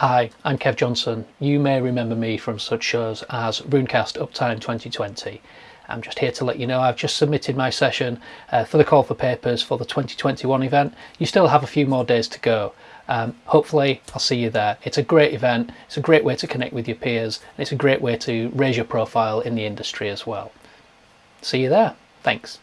Hi, I'm Kev Johnson. You may remember me from such shows as Runecast Uptime 2020. I'm just here to let you know I've just submitted my session uh, for the call for papers for the 2021 event. You still have a few more days to go. Um, hopefully I'll see you there. It's a great event, it's a great way to connect with your peers, and it's a great way to raise your profile in the industry as well. See you there. Thanks.